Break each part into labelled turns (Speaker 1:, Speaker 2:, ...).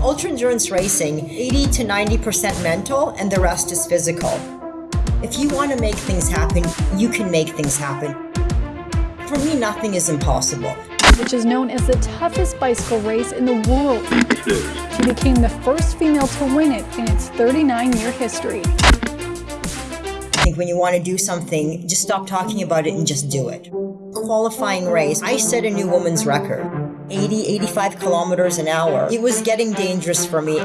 Speaker 1: Ultra endurance racing, 80 to 90% mental and the rest is physical. If you want to make things happen, you can make things happen. For me, nothing is impossible.
Speaker 2: Which is known as the toughest bicycle race in the world. She became the first female to win it in its 39 year history.
Speaker 1: I think when you want to do something, just stop talking about it and just do it. Qualifying race, I set a new woman's record 80, 85 kilometers an hour. It was getting dangerous for me.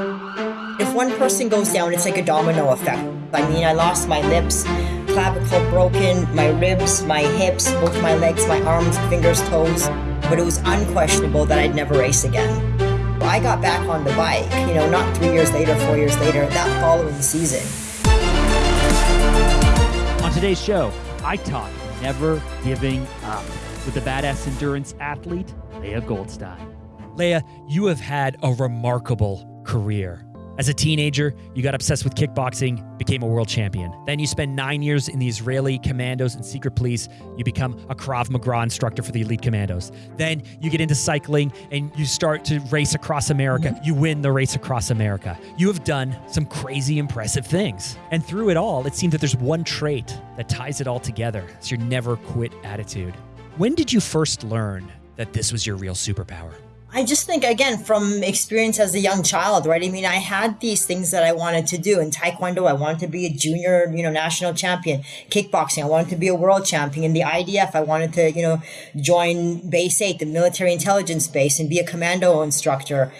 Speaker 1: If one person goes down, it's like a domino effect. I mean, I lost my lips, clavicle broken, my ribs, my hips, both my legs, my arms, fingers, toes. But it was unquestionable that I'd never race again. I got back on the bike, you know, not three years later, four years later, that following season.
Speaker 3: On today's show, I talk never giving up with the badass endurance athlete, Leah Goldstein. Leah, you have had a remarkable career. As a teenager, you got obsessed with kickboxing, became a world champion. Then you spend nine years in the Israeli commandos and secret police. You become a Krav Maga instructor for the elite commandos. Then you get into cycling and you start to race across America. You win the race across America. You have done some crazy impressive things. And through it all, it seems that there's one trait that ties it all together. It's your never quit attitude. When did you first learn that this was your real superpower?
Speaker 1: I just think, again, from experience as a young child, right? I mean, I had these things that I wanted to do in Taekwondo. I wanted to be a junior, you know, national champion. Kickboxing, I wanted to be a world champion. In the IDF, I wanted to, you know, join Base 8, the military intelligence base, and be a commando instructor.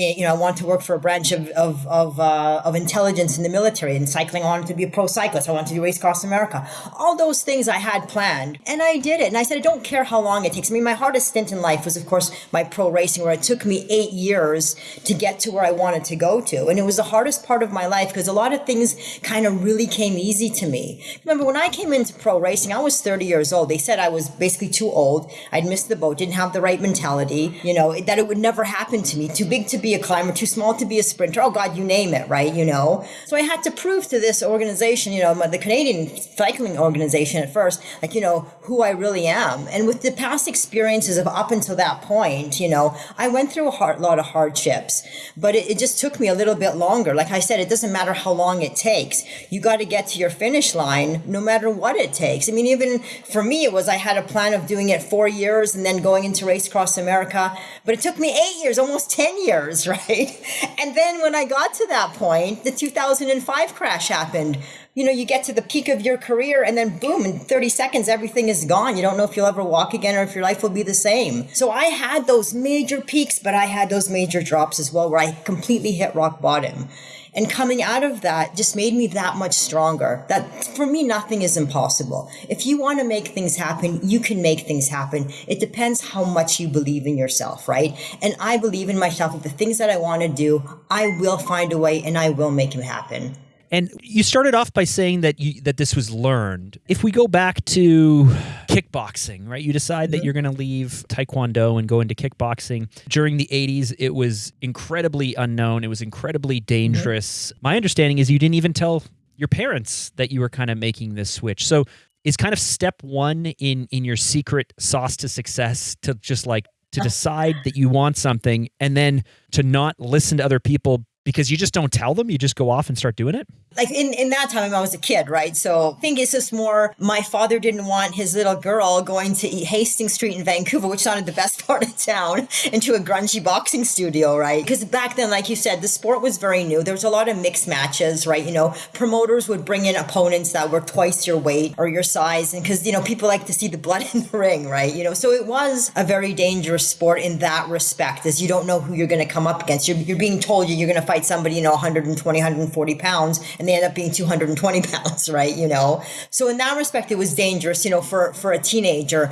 Speaker 1: Eh, you know, I wanted to work for a branch of of of, uh, of intelligence in the military. And cycling, I wanted to be a pro cyclist. I wanted to do race across America. All those things I had planned, and I did it. And I said, I don't care how long it takes. I mean, my hardest stint in life was, of course, my pro racing, where it took me eight years to get to where I wanted to go to, and it was the hardest part of my life because a lot of things kind of really came easy to me. Remember, when I came into pro racing, I was 30 years old. They said I was basically too old. I'd missed the boat, didn't have the right mentality. You know that it would never happen to me. Too big to be a climber, too small to be a sprinter. Oh God, you name it, right? You know. So I had to prove to this organization, you know, the Canadian cycling organization at first, like you know who I really am. And with the past experiences of up until that point, you know, I went through a hard, lot of hardships, but it, it just took me a little bit longer. Like I said, it doesn't matter how long it takes. You got to get to your finish line, no matter what it takes. I mean, even for me, it was I had a plan of doing it four years and then going into Race Across America, but it took me eight years, almost ten years, right? And then when I got to that point, the 2005 crash happened. You know, you get to the peak of your career and then boom, in 30 seconds, everything is gone. You don't know if you'll ever walk again or if your life will be the same. So I had those major peaks, but I had those major drops as well where I completely hit rock bottom. And coming out of that just made me that much stronger. That for me, nothing is impossible. If you want to make things happen, you can make things happen. It depends how much you believe in yourself, right? And I believe in myself that the things that I want to do, I will find a way and I will make them happen.
Speaker 3: And you started off by saying that you, that this was learned. If we go back to kickboxing, right? You decide that
Speaker 1: Mhm.
Speaker 3: you're going to leave taekwondo and go into kickboxing. During the 80s, it was incredibly unknown. It was incredibly dangerous. My understanding is you didn't even tell your parents that you were kind of making this switch. So, is kind of step 1 in in your secret sauce to success to just like to decide that you want something and then to not listen to other people because you just don't tell them, you just go off and start doing it?
Speaker 1: like in, in that time I was a kid, right? So I think it's just more my father didn't want his little girl going to Hastings Street in Vancouver, which sounded the best part of town, into a grungy boxing studio, right? Because back then, like you said, the sport was very new. There was a lot of mixed matches, right? You know, promoters would bring in opponents that were twice your weight or your size. And because, you know, people like to see the blood in the ring, right? You know, so it was a very dangerous sport in that respect, as you don't know who you're going to come up against. You're, you're being told you're going to fight somebody, you know, 120, 140 pounds and they end up being 220 pounds, right? You know, so in that respect, it was dangerous, you know, for for a teenager.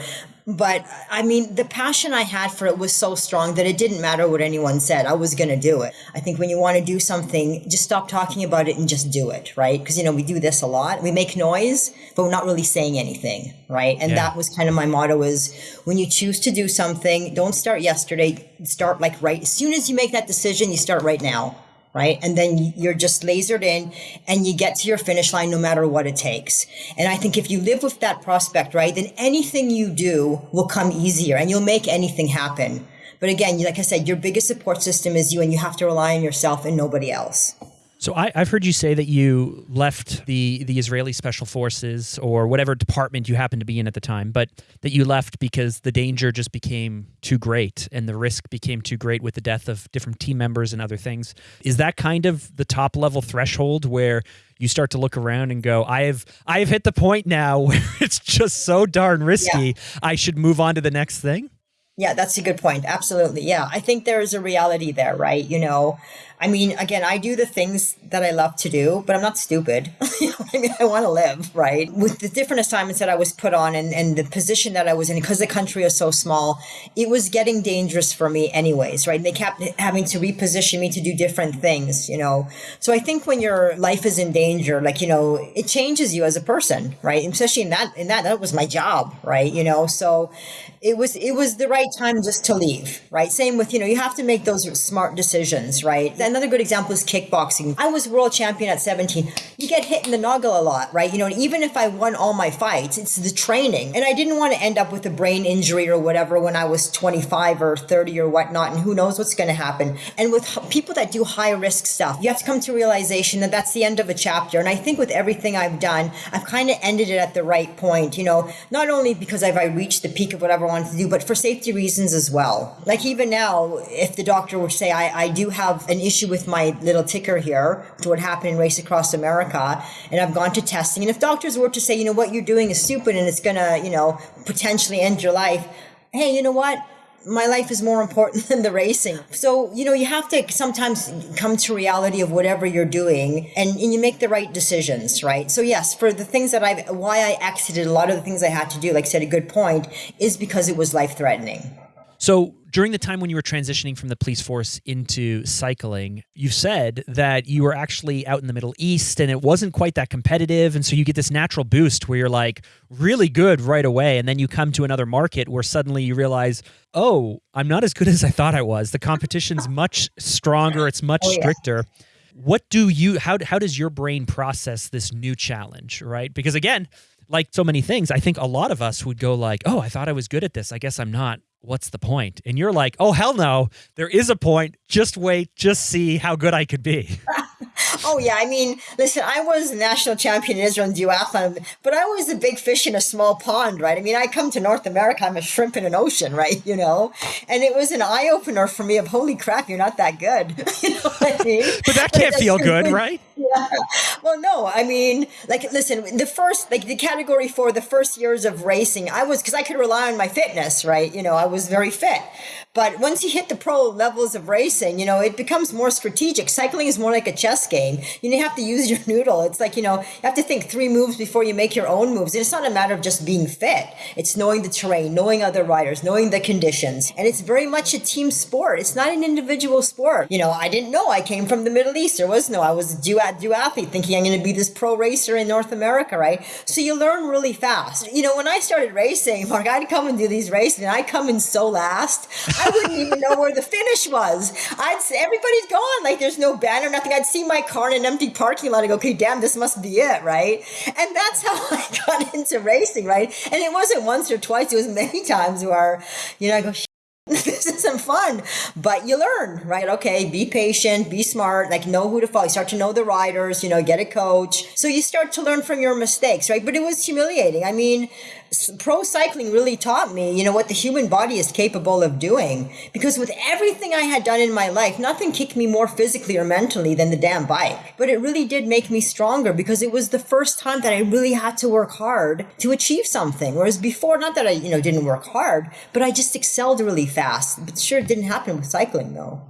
Speaker 1: But I mean, the passion I had for it was so strong that it didn't matter what anyone said. I was going to do it. I think when you want to do something, just stop talking about it and just do it, right? Because, you know, we do this a lot. We make noise, but we're not really saying anything, right? And
Speaker 3: Yeah.
Speaker 1: that was kind of my motto is when you choose to do something, don't start yesterday, start like right. As soon as you make that decision, you start right now right? And then you're just lasered in and you get to your finish line no matter what it takes. And I think if you live with that prospect, right, then anything you do will come easier and you'll make anything happen. But again, like I said, your biggest support system is you and you have to rely on yourself and nobody else.
Speaker 3: So I, have heard you say that you left the the Israeli Special Forces or whatever department you happened to be in at the time, but that you left because the danger just became too great and the risk became too great with the death of different team members and other things. Is that kind of the top level threshold where you start to look around and go, I have I have hit the point now where it's just so darn risky. Yeah. I should move on to the next thing?
Speaker 1: Yeah, that's a good point. Absolutely. Yeah. I think there is a reality there, right? You know, I mean, again, I do the things that I love to do, but I'm not stupid. I mean? I want to live, right? With the different assignments that I was put on and, and the position that I was in, because the country is so small, it was getting dangerous for me anyways, right? And they kept having to reposition me to do different things, you know? So I think when your life is in danger, like, you know, it changes you as a person, right? Especially in that, in that, that was my job, right? You know, so it was, it was the right time just to leave, right? Same with, you know, you have to make those smart decisions, right? Another good example is kickboxing. I was world champion at 17. You get hit in the noggin a lot, right? You know, even if I won all my fights, it's the training. And I didn't want to end up with a brain injury or whatever when I was 25 or 30 or whatnot. And who knows what's going to happen. And with people that do high risk stuff, you have to come to realization that that's the end of a chapter. And I think with everything I've done, I've kind of ended it at the right point, you know, not only because I've I reached the peak of whatever I wanted to do, but for safety reasons as well. Like even now, if the doctor would say I, I do have an issue issue with my little ticker here to what happened in Race Across America. And I've gone to testing. And if doctors were to say, you know, what you're doing is stupid and it's going to, you know, potentially end your life, hey, you know what? my life is more important than the racing. So, you know, you have to sometimes come to reality of whatever you're doing and, and, you make the right decisions, right? So yes, for the things that I've, why I exited a lot of the things I had to do, like I said, a good point is because it was life threatening.
Speaker 3: So during the time when you were transitioning from the police force into cycling, you said that you were actually out in the Middle East and it wasn't quite that competitive. And so you get this natural boost where you're like really good right away. And then you come to another market where suddenly you realize, oh, I'm not as good as I thought I was. The competition's much stronger, it's much oh, yeah. stricter. What do you, how, how does your brain process this new challenge, right? Because again, like so many things, I think a lot of us would go like, "Oh, I thought I was good at this. I guess I'm not." What's the point? And you're like, oh, hell no, there is a point. Just wait, just see how good I could be.
Speaker 1: oh, yeah. I mean, listen, I was a national champion in Israel in duathlon, but I was a big fish in a small pond, right? I mean, I come to North America, I'm a shrimp in an ocean, right? You know? And it was an eye opener for me of, holy crap, you're not that good. you know what I mean?
Speaker 3: but that can't feel good, right?
Speaker 1: Yeah. Well, no, I mean, like, listen, the first, like the category for the first years of racing, I was, because I could rely on my fitness, right? You know, I was very fit. But once you hit the pro levels of racing, you know, it becomes more strategic. Cycling is more like a chess game. You have to use your noodle. It's like, you know, you have to think three moves before you make your own moves. And it's not a matter of just being fit. It's knowing the terrain, knowing other riders, knowing the conditions. And it's very much a team sport. It's not an individual sport. You know, I didn't know I came from the Middle East. There was no, I was a duathlete thinking I'm going to be this pro racer in North America, right? So you learn really fast. You know, when I started racing, Mark, I'd come and do these races and I'd come in so last. I wouldn't even know where the finish was. I'd say everybody's gone. Like there's no banner, nothing. I'd see my car in an empty parking lot and go, okay, damn, this must be it, right? And that's how I got into racing, right? And it wasn't once or twice, it was many times where, you know, I go, this isn't fun, but you learn, right? Okay, be patient, be smart, like know who to follow. You start to know the riders, you know, get a coach. So you start to learn from your mistakes, right? But it was humiliating. I mean, pro cycling really taught me, you know, what the human body is capable of doing. Because with everything I had done in my life, nothing kicked me more physically or mentally than the damn bike. But it really did make me stronger because it was the first time that I really had to work hard to achieve something. Whereas before, not that I, you know, didn't work hard, but I just excelled really fast. But sure, it didn't happen with cycling though.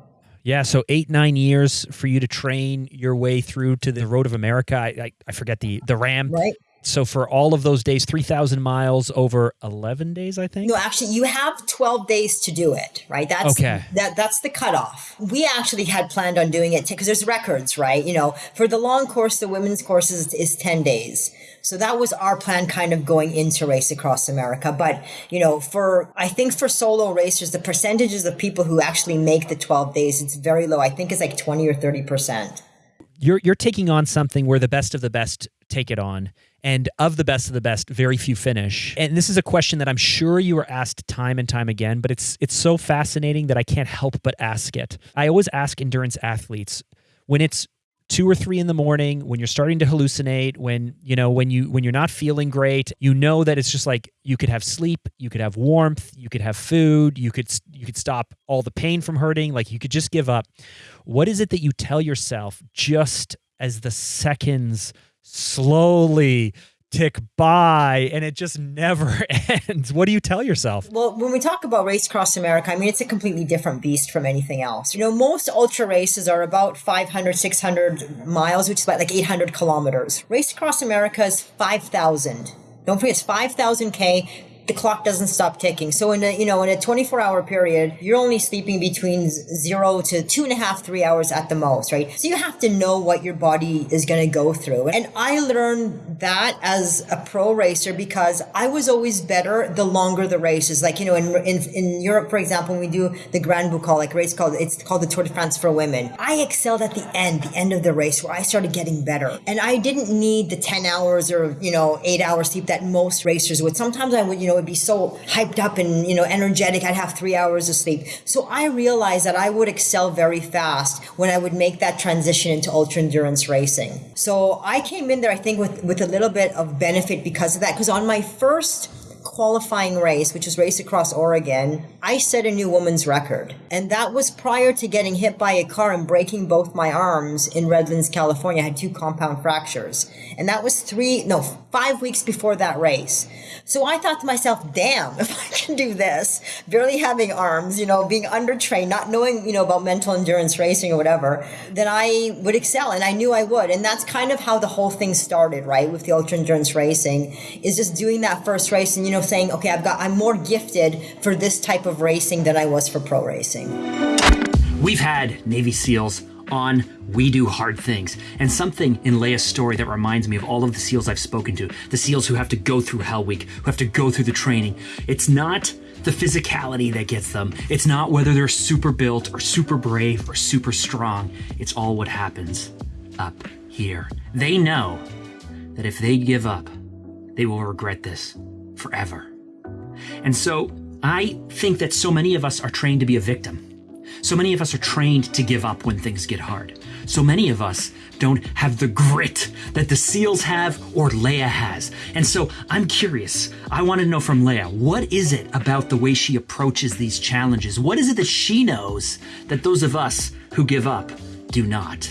Speaker 3: Yeah, so eight nine years for you to train your way through to the Road of America. I I, I forget the the RAAM.
Speaker 1: Right
Speaker 3: so for all of those days 3000 miles over 11 days i think?
Speaker 1: No actually you have 12 days to do it right? That's okay. that that's the cutoff. We actually had planned on doing it because there's records right? You know for the long course the women's course is, is 10 days. So that was our plan kind of going into race across america. But you know for i think for solo racers the percentages of people who actually make the 12 days it's very low. I think it's like 20 or 30 percent.
Speaker 3: You're you're taking on something where the best of the best take it on. And of the best of the best, very few finish. And this is a question that I'm sure you are asked time and time again, but it's it's so fascinating that I can't help but ask it. I always ask endurance athletes when it's two or three in the morning when you're starting to hallucinate when you know when you when you're not feeling great you know that it's just like you could have sleep you could have warmth you could have food you could you could stop all the pain from hurting like you could just give up what is it that you tell yourself just as the seconds slowly tick by and it just never ends. What do you tell yourself?
Speaker 1: Well, when we talk about Race Across America, I mean, it's a completely different beast from anything else. You know, most ultra races are about 500, 600 miles, which is about like 800 kilometers. Race Across America is 5,000. Don't forget, it's 5,000K the clock doesn't stop ticking. So in a you know in a 24 hour period, you're only sleeping between zero to two and a half, three hours at the most, right? So you have to know what your body is going to go through. And I learned that as a pro racer because I was always better the longer the race is. Like you know in in, in Europe, for example, when we do the Grand Boucle, like race called it's called the Tour de France for women. I excelled at the end, the end of the race, where I started getting better, and I didn't need the 10 hours or you know eight hours sleep that most racers would. Sometimes I would you know would be so hyped up and, you know, energetic. I'd have three hours of sleep. So I realized that I would excel very fast when I would make that transition into ultra endurance racing. So I came in there, I think, with, with a little bit of benefit because of that. Because on my first qualifying race, which was Race Across Oregon, I set a new woman's record. And that was prior to getting hit by a car and breaking both my arms in Redlands, California. I had two compound fractures. And that was three, no, five weeks before that race. So I thought to myself, damn, if I can do this, barely having arms, you know, being undertrained, not knowing, you know, about mental endurance racing or whatever, then I would excel. And I knew I would. And that's kind of how the whole thing started, right? With the ultra endurance racing is just doing that first race and, you know, saying, okay, I've got, I'm more gifted for this type of racing than I was for pro racing.
Speaker 4: We've had Navy SEALs on We Do Hard Things. And something in Leah's story that reminds me of all of the SEALs I've spoken to the SEALs who have to go through Hell Week, who have to go through the training. It's not the physicality that gets them, it's not whether they're super built or super brave or super strong. It's all what happens up here. They know that if they give up, they will regret this forever. And so I think that so many of us are trained to be a victim. So many of us are trained to give up when things get hard. So many of us don't have the grit that the SEALs have or Leah has. And so I'm curious. I want to know from Leah, what is it about the way she approaches these challenges? What is it that she knows that those of us who give up do not?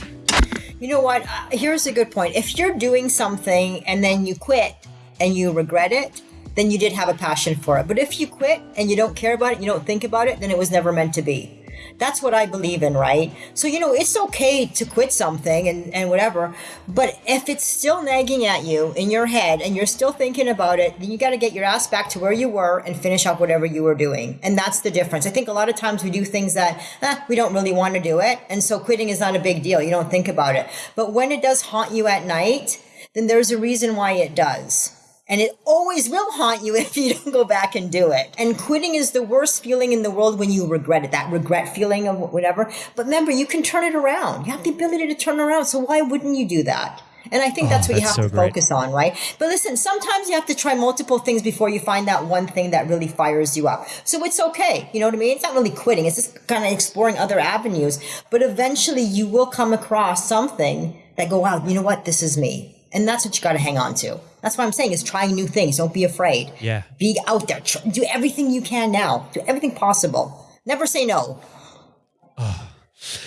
Speaker 1: You know what? Uh, here's a good point. If you're doing something and then you quit and you regret it, then you did have a passion for it. But if you quit and you don't care about it, you don't think about it, then it was never meant to be. That's what I believe in, right? So, you know, it's okay to quit something and, and whatever, but if it's still nagging at you in your head and you're still thinking about it, then you got to get your ass back to where you were and finish up whatever you were doing. And that's the difference. I think a lot of times we do things that eh, we don't really want to do it. And so quitting is not a big deal. You don't think about it. But when it does haunt you at night, then there's a reason why it does. And it always will haunt you if you don't go back and do it. And quitting is the worst feeling in the world when you regret it, that regret feeling of whatever. But remember, you can turn it around. You have the ability to turn around. So why wouldn't you do that? And I think oh, that's
Speaker 3: oh,
Speaker 1: what
Speaker 3: that's
Speaker 1: you have
Speaker 3: so
Speaker 1: to
Speaker 3: great.
Speaker 1: focus on, right? But listen, sometimes you have to try multiple things before you find that one thing that really fires you up. So it's okay. You know what I mean? It's not really quitting. It's just kind of exploring other avenues. But eventually you will come across something that go, wow, you know what? This is me. And that's what you got to hang on to. That's what I'm saying is trying new things. Don't be afraid.
Speaker 3: Yeah.
Speaker 1: Be out there. Do everything you can now. Do everything possible. Never say no.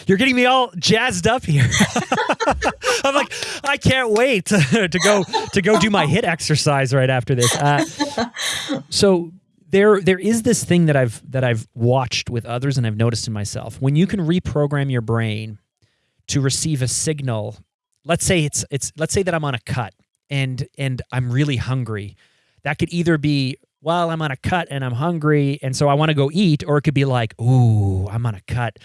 Speaker 3: You're getting me all jazzed up here. I'm like, I can't wait to, to go to go do my HIIT exercise right after this. Uh, so there there is this thing that I've that I've watched with others and I've noticed in myself. When you can reprogram your brain to receive a signal, let's say it's it's let's say that I'm on a cut and and I'm really hungry. That could either be well, I'm on a cut and I'm hungry and so I want to go eat or it could be like, "Ooh, I'm on a cut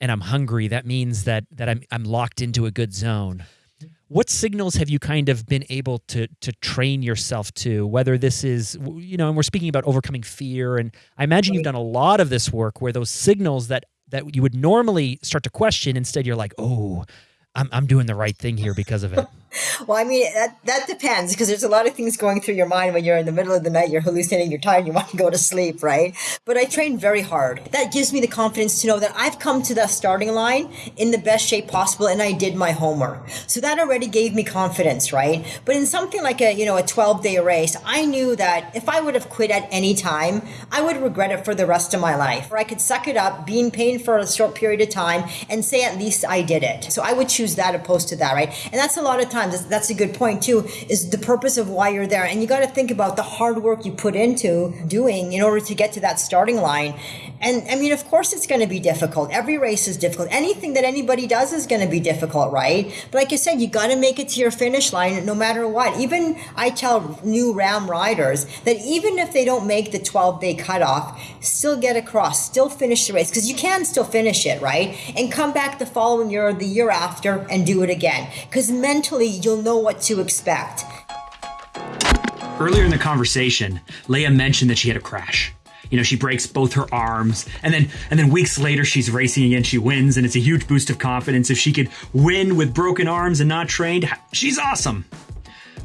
Speaker 3: and I'm hungry." That means that that I'm I'm locked into a good zone. What signals have you kind of been able to to train yourself to? Whether this is you know, and we're speaking about overcoming fear and I imagine you've done a lot of this work where those signals that that you would normally start to question instead you're like, "Oh, I'm, I'm doing the right thing here because of it.
Speaker 1: Well, I mean, that, that depends because there's a lot of things going through your mind when you're in the middle of the night, you're hallucinating, you're tired, you want to go to sleep, right? But I train very hard. That gives me the confidence to know that I've come to the starting line in the best shape possible and I did my homework. So that already gave me confidence, right? But in something like a, you know, a 12 day race, I knew that if I would have quit at any time, I would regret it for the rest of my life. Or I could suck it up, be in pain for a short period of time and say at least I did it. So I would choose that opposed to that, right? And that's a lot of times, that's a good point too, is the purpose of why you're there. And you got to think about the hard work you put into doing in order to get to that starting line. And I mean, of course, it's going to be difficult. Every race is difficult. Anything that anybody does is going to be difficult, right? But like I said, you got to make it to your finish line no matter what. Even I tell new RAAM riders that even if they don't make the 12 day cutoff, still get across, still finish the race because you can still finish it, right? And come back the following year or the year after and do it again because mentally you'll know what to expect.
Speaker 4: Earlier in the conversation, Leah mentioned that she had a crash. You know, she breaks both her arms, and then and then weeks later she's racing again, she wins, and it's a huge boost of confidence. If she could win with broken arms and not trained, she's awesome.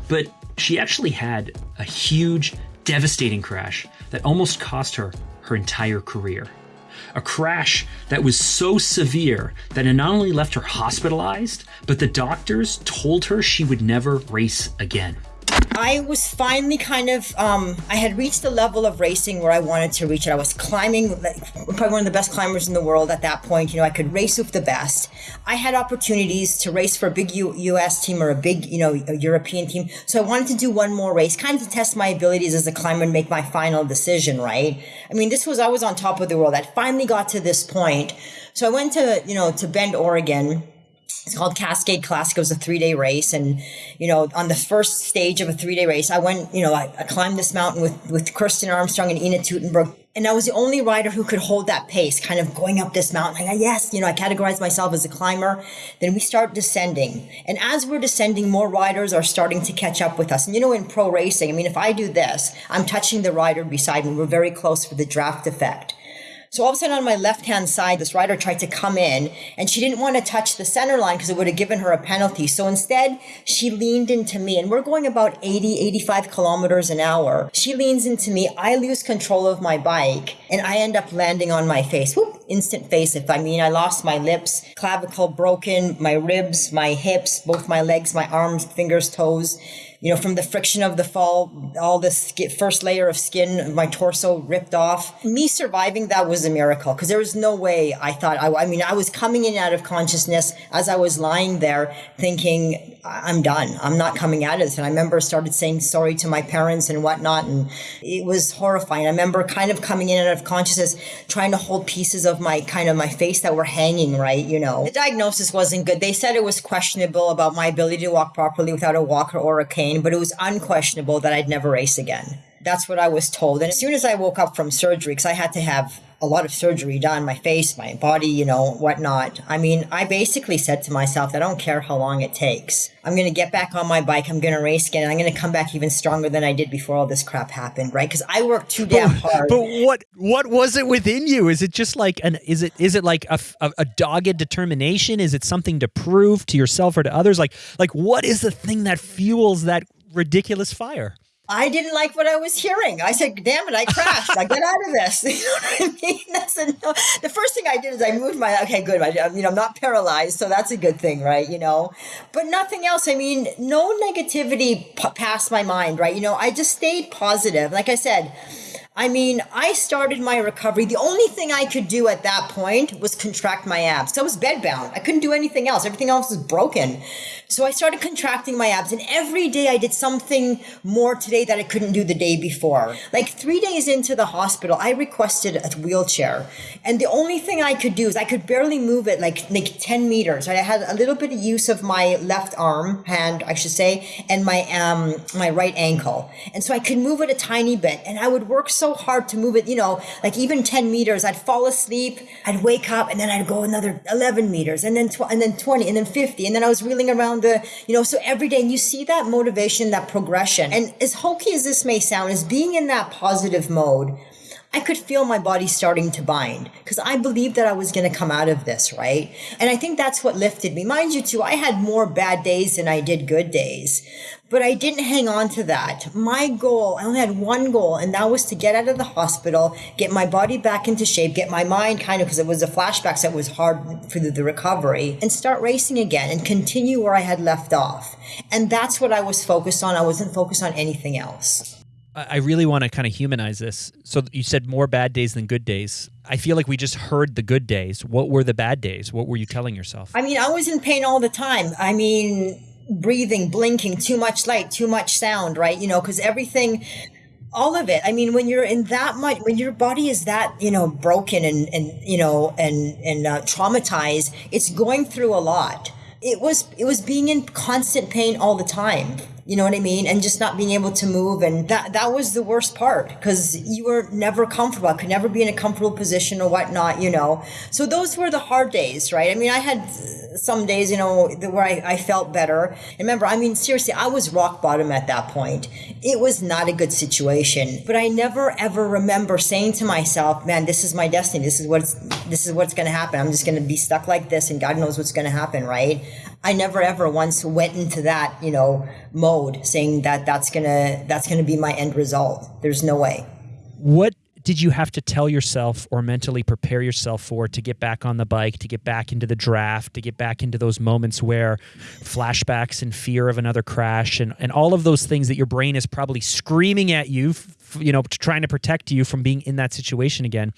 Speaker 4: But she actually had a huge, devastating crash that almost cost her her entire career. A crash that was so severe that it not only left her hospitalized, but the doctors told her she would never race again.
Speaker 1: I was finally kind of, um, I had reached the level of racing where I wanted to reach it. I was climbing, like, probably one of the best climbers in the world at that point. You know, I could race with the best. I had opportunities to race for a big U- US team or a big, you know, European team. So I wanted to do one more race, kind of to test my abilities as a climber and make my final decision, right? I mean, this was, I was on top of the world. I finally got to this point. So I went to, you know, to Bend, Oregon it's called Cascade Classic. It was a three day race. And, you know, on the first stage of a three day race, I went, you know, I, I, climbed this mountain with, with Kristin Armstrong and Ina Teutenberg. And I was the only rider who could hold that pace, kind of going up this mountain. Like, yes, you know, I categorized myself as a climber. Then we start descending. And as we're descending, more riders are starting to catch up with us. And, you know, in pro racing, I mean, if I do this, I'm touching the rider beside me. We're very close for the draft effect. So all of a sudden on my left hand side, this rider tried to come in and she didn't want to touch the center line because it would have given her a penalty. So instead, she leaned into me and we're going about 80, 85 kilometers an hour. She leans into me. I lose control of my bike and I end up landing on my face. Whoop, instant face. If I mean, I lost my lips, clavicle broken, my ribs, my hips, both my legs, my arms, fingers, toes you know, from the friction of the fall, all this first layer of skin my torso ripped off. Me surviving that was a miracle because there was no way I thought, I, I mean, I was coming in out of consciousness as I was lying there thinking, I'm done. I'm not coming out of this. And I remember started saying sorry to my parents and whatnot. And it was horrifying. I remember kind of coming in out of consciousness, trying to hold pieces of my kind of my face that were hanging, right? You know, the diagnosis wasn't good. They said it was questionable about my ability to walk properly without a walker or a cane but it was unquestionable that I'd never race again. That's what I was told. And as soon as I woke up from surgery, because I had to have a lot of surgery done, my face, my body, you know, whatnot. I mean, I basically said to myself, I don't care how long it takes. I'm going to get back on my bike. I'm going to race again. I'm going to come back even stronger than I did before all this crap happened, right? Because I worked too damn hard.
Speaker 3: But what what was it within you? Is it just like an is it is it like a, a, a dogged determination? Is it something to prove to yourself or to others? Like like what is the thing that fuels that ridiculous fire.
Speaker 1: I didn't like what I was hearing. I said, damn it, I crashed. I get out of this. You know what I mean? That's a, no. The first thing I did is I moved my, okay, good. I, you know, I'm not paralyzed. So that's a good thing, right? You know, but nothing else. I mean, no negativity p- passed my mind, right? You know, I just stayed positive. Like I said, I mean, I started my recovery. The only thing I could do at that point was contract my abs. So I was bedbound. I couldn't do anything else. Everything else was broken. So I started contracting my abs and every day I did something more today that I couldn't do the day before. Like three days into the hospital, I requested a wheelchair. And the only thing I could do is I could barely move it like, like 10 meters. I had a little bit of use of my left arm, hand, I should say, and my, um, my right ankle. And so I could move it a tiny bit and I would work so hard to move it, you know, like even 10 meters, I'd fall asleep, I'd wake up and then I'd go another 11 meters and then, tw- and then 20 and then 50. And then I was reeling around the, you know, so every day and you see that motivation, that progression. And as hokey as this may sound, is being in that positive mode, I could feel my body starting to bind because I believed that I was going to come out of this, right? And I think that's what lifted me. Mind you, too, I had more bad days than I did good days, but I didn't hang on to that. My goal, I only had one goal, and that was to get out of the hospital, get my body back into shape, get my mind kind of, because it was the flashbacks that was hard for the, the recovery, and start racing again and continue where I had left off. And that's what I was focused on. I wasn't focused on anything else.
Speaker 3: I really want to kind of humanize this. So you said more bad days than good days. I feel like we just heard the good days. What were the bad days? What were you telling yourself?
Speaker 1: I mean, I was in pain all the time. I mean, breathing, blinking, too much light, too much sound, right? You know, because everything, all of it. I mean, when you're in that much, when your body is that, you know, broken and, and you know, and, and uh, traumatized, it's going through a lot. It was, it was being in constant pain all the time you know what I mean? And just not being able to move. And that, that was the worst part because you were never comfortable. I could never be in a comfortable position or whatnot, you know? So those were the hard days, right? I mean, I had some days, you know, where I, I felt better. And remember, I mean, seriously, I was rock bottom at that point. It was not a good situation, but I never ever remember saying to myself, man, this is my destiny. This is what's, this is what's going to happen. I'm just going to be stuck like this and God knows what's going to happen, right? I never ever once went into that, you know, mode saying that that's going to that's going to be my end result. There's no way.
Speaker 3: What did you have to tell yourself or mentally prepare yourself for to get back on the bike, to get back into the draft, to get back into those moments where flashbacks and fear of another crash and, and all of those things that your brain is probably screaming at you, you know, trying to protect you from being in that situation again?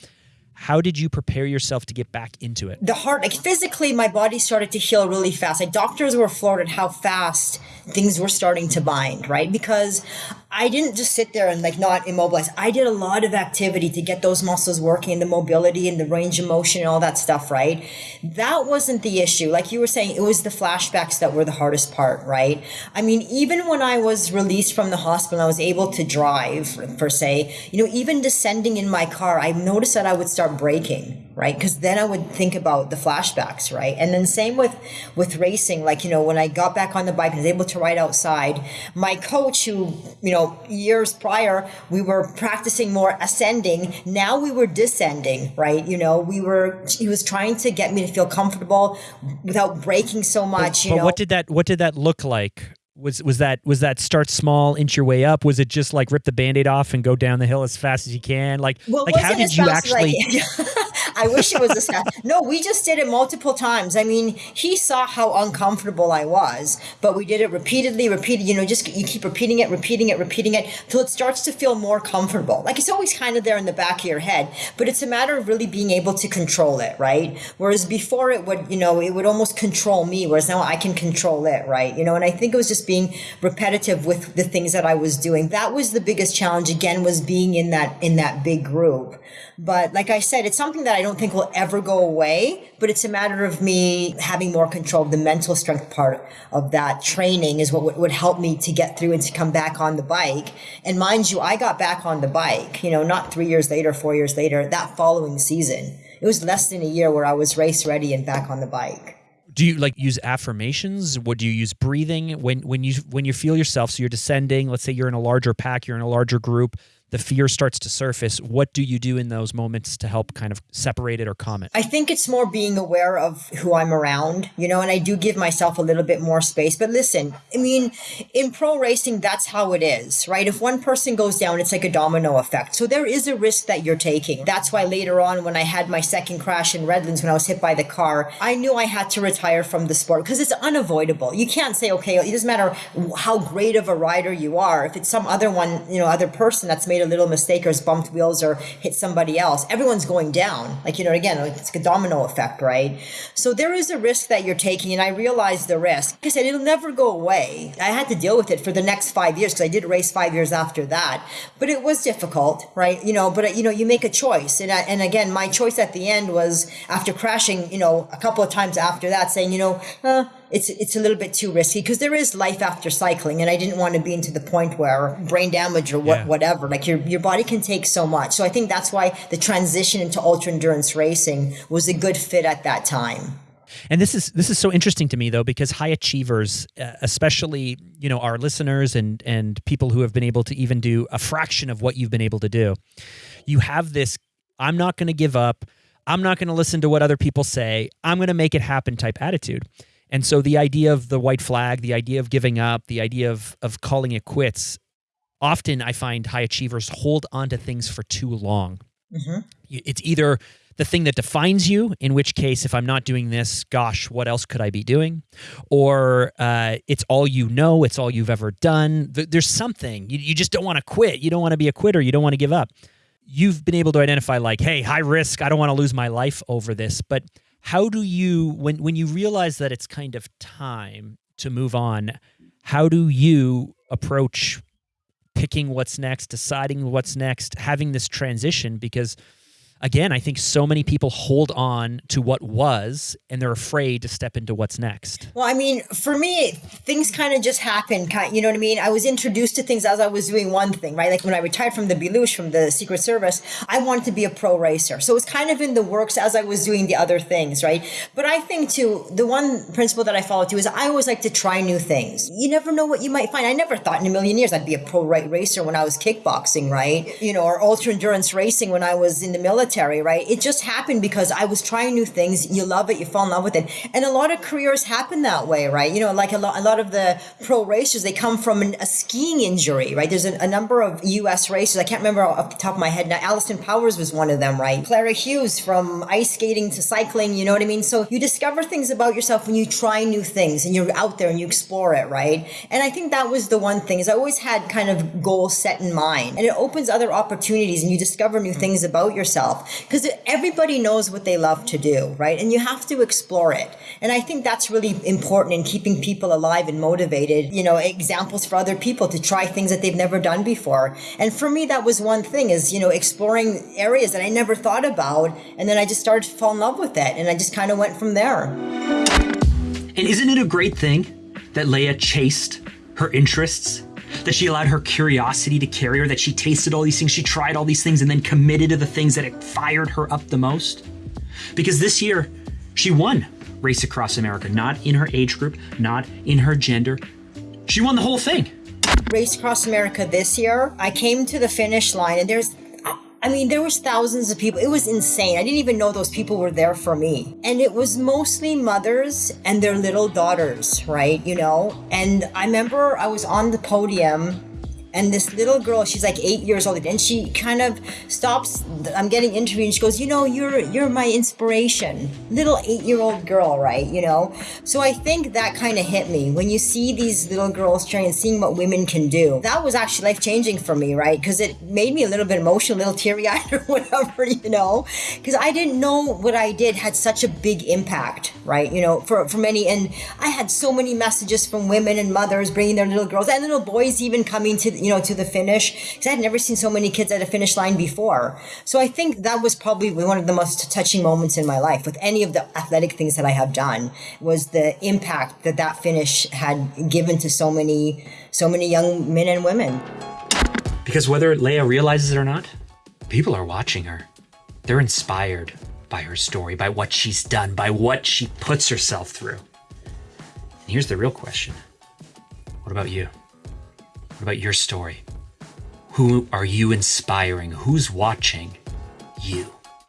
Speaker 3: How did you prepare yourself to get back into it?
Speaker 1: The heart, like physically, my body started to heal really fast. Like doctors were floored at how fast things were starting to bind, right? Because I didn't just sit there and like not immobilize. I did a lot of activity to get those muscles working, and the mobility and the range of motion and all that stuff, right? That wasn't the issue. Like you were saying, it was the flashbacks that were the hardest part, right? I mean, even when I was released from the hospital, I was able to drive, per se, you know, even descending in my car, I noticed that I would start braking right? Because then i would think about the flashbacks right? And then same with with racing. Like you know when i got back on the bike and was able to ride outside. My coach who you know years prior we were practicing more ascending. Now we were descending right? You know we were he was trying to get me to feel comfortable without breaking so much
Speaker 3: but,
Speaker 1: you
Speaker 3: but
Speaker 1: know?
Speaker 3: what did that what did that look like was was that was that start small inch your way up? Was it just like rip the band-aid off and go down the hill as fast as you can? Like
Speaker 1: well,
Speaker 3: like how did you actually
Speaker 1: I wish it was this guy. No, we just did it multiple times. I mean, he saw how uncomfortable I was, but we did it repeatedly, repeated. You know, just you keep repeating it, repeating it, repeating it till it starts to feel more comfortable. Like it's always kind of there in the back of your head, but it's a matter of really being able to control it, right? Whereas before it would, you know, it would almost control me, whereas now I can control it, right? You know, and I think it was just being repetitive with the things that I was doing. That was the biggest challenge. Again, was being in that in that big group. But like I said, it's something that I don't think will ever go away, but it's a matter of me having more control. Of the mental strength part of that training is what would help me to get through and to come back on the bike. And mind you, I got back on the bike, you know, not three years later, four years later, that following season. It was less than a year where I was race ready and back on the bike.
Speaker 3: Do you like use affirmations? What do you use? Breathing? When when you when you feel yourself so you're descending let's say you're in a larger pack you're in a larger group the fear starts to surface, what do you do in those moments to help kind of separate it or calm it?
Speaker 1: I think it's more being aware of who I'm around, you know, and I do give myself a little bit more space. But listen, I mean, in pro racing, that's how it is, right? If one person goes down, it's like a domino effect. So there is a risk that you're taking. That's why later on, when I had my second crash in Redlands, when I was hit by the car, I knew I had to retire from the sport because it's unavoidable. You can't say, okay, it doesn't matter how great of a rider you are. If it's some other one, you know, other person that's made made a little mistake or has bumped wheels or hit somebody else, everyone's going down. Like, you know, again, it's a domino effect, right? So there is a risk that you're taking, and I realize the risk. Like I said, it'll never go away. I had to deal with it for the next five years because I did race five years after that. But it was difficult, right? You know, but, you know, you make a choice. And, I, and again, my choice at the end was after crashing, you know, a couple of times after that, saying, you know, uh, it's it's a little bit too risky because there is life after cycling, and I didn't want to be into the point where brain damage or what, yeah. whatever. Like your your body can take so much. So I think that's why the transition into ultra endurance racing was a good fit at that time.
Speaker 3: And this is this is so interesting to me though because high achievers, uh, especially you know our listeners and and people who have been able to even do a fraction of what you've been able to do, you have this. I'm not going to give up. I'm not going to listen to what other people say. I'm going to make it happen type attitude. And so the idea of the white flag, the idea of giving up, the idea of of calling it quits, often I find high achievers hold on to things for too long. Mm-hmm. It's either the thing that defines you, in which case, if I'm not doing this, gosh, what else could I be doing? Or uh, it's all you know, it's all you've ever done. There's something. You, you just don't want to quit. You don't want to be a quitter. You don't want to give up. You've been able to identify, like, hey, high risk. I don't want to lose my life over this. But how do you, when, when you realize that it's kind of time to move on, how do you approach picking what's next, deciding what's next, having this transition? Because again, I think so many people hold on to what was and they're afraid to step into what's next.
Speaker 1: Well, I mean, for me, things kind of just happened. You know what I mean? I was introduced to things as I was doing one thing, right? Like when I retired from the Belush, from the Secret Service, I wanted to be a pro racer. So it was kind of in the works as I was doing the other things, right? But I think too, the one principle that I follow too is I always like to try new things. You never know what you might find. I never thought in a million years I'd be a pro right racer when I was kickboxing, right? You know, or ultra endurance racing when I was in the military military, right? It just happened because I was trying new things. You love it, you fall in love with it. And a lot of careers happen that way, right? You know, like a lot, a lot of the pro racers, they come from an, a skiing injury, right? There's a, a, number of U.S. racers. I can't remember off the top of my head now. Alison Powers was one of them, right? Clara Hughes from ice skating to cycling, you know what I mean? So you discover things about yourself when you try new things and you're out there and you explore it, right? And I think that was the one thing is I always had kind of goals set in mind and it opens other opportunities and you discover new things about yourself because everybody knows what they love to do, right? And you have to explore it. And I think that's really important in keeping people alive and motivated, you know, examples for other people to try things that they've never done before. And for me, that was one thing is, you know, exploring areas that I never thought about. And then I just started to fall in love with it. And I just kind of went from there.
Speaker 4: And isn't it a great thing that Leah chased her interests that she allowed her curiosity to carry her, that she tasted all these things, she tried all these things, and then committed to the things that it fired her up the most. Because this year, she won Race Across America, not in her age group, not in her gender. She won the whole thing.
Speaker 1: Race Across America this year, I came to the finish line, and there's I mean, there was thousands of people. It was insane. I didn't even know those people were there for me. And it was mostly mothers and their little daughters, right? You know? And I remember I was on the podium and this little girl she's like eight years old and she kind of stops i'm getting interviewed and she goes you know you're you're my inspiration. Little eight year old girl right you know? So i think that kind of hit me. When you see these little girls trying and seeing what women can do that was actually life changing for me right? Because it made me a little bit emotional a little teary eyed or whatever you know? Because i didn't know what i did had such a big impact right you know for for many and i had so many messages from women and mothers bringing their little girls and little boys even coming to you know, to the finish because I had never seen so many kids at a finish line before. So I think that was probably one of the most touching moments in my life with any of the athletic things that I have done was the impact that that finish had given to so many, so many young men and women.
Speaker 4: Because whether Leah realizes it or not, people are watching her. They're inspired by her story, by what she's done, by what she puts herself through. And here's the real question What about you? What about your story? Who are you inspiring? Who's watching you?